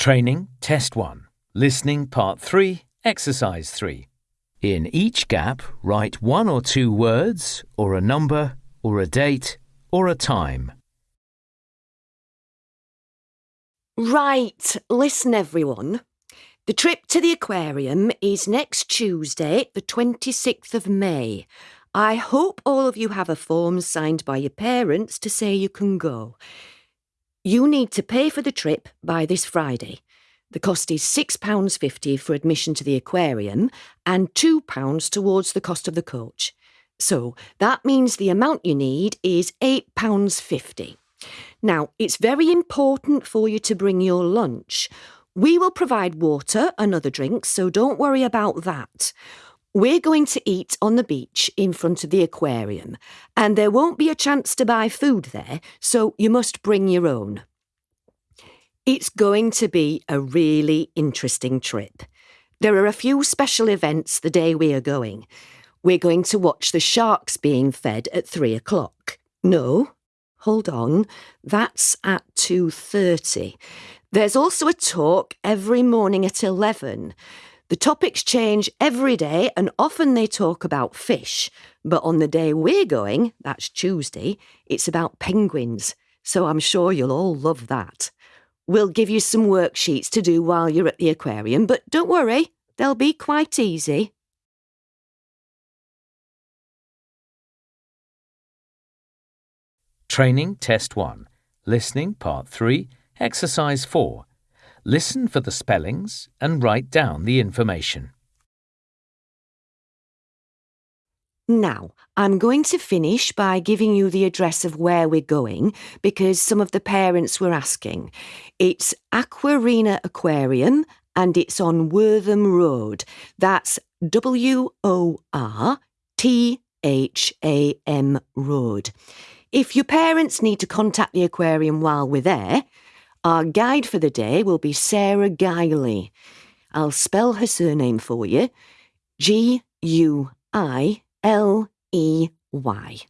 Training Test 1. Listening Part 3, Exercise 3. In each gap, write one or two words, or a number, or a date, or a time. Right, listen everyone. The trip to the aquarium is next Tuesday, the 26th of May. I hope all of you have a form signed by your parents to say you can go. You need to pay for the trip by this Friday. The cost is £6.50 for admission to the aquarium and £2 towards the cost of the coach. So that means the amount you need is £8.50. Now, it's very important for you to bring your lunch. We will provide water and other drinks, so don't worry about that. We're going to eat on the beach in front of the aquarium, and there won't be a chance to buy food there, so you must bring your own. It's going to be a really interesting trip. There are a few special events the day we are going. We're going to watch the sharks being fed at three o'clock. No, hold on, that's at 2.30. There's also a talk every morning at 11. The topics change every day and often they talk about fish. But on the day we're going, that's Tuesday, it's about penguins. So I'm sure you'll all love that. We'll give you some worksheets to do while you're at the aquarium, but don't worry, they'll be quite easy. Training Test 1. Listening Part 3, Exercise 4. Listen for the spellings and write down the information. Now, I'm going to finish by giving you the address of where we're going because some of the parents were asking. It's Aquarina Aquarium and it's on Wortham Road. That's W O R T H A M Road. If your parents need to contact the aquarium while we're there, our guide for the day will be Sarah Guiley. I'll spell her surname for you G U I L E Y.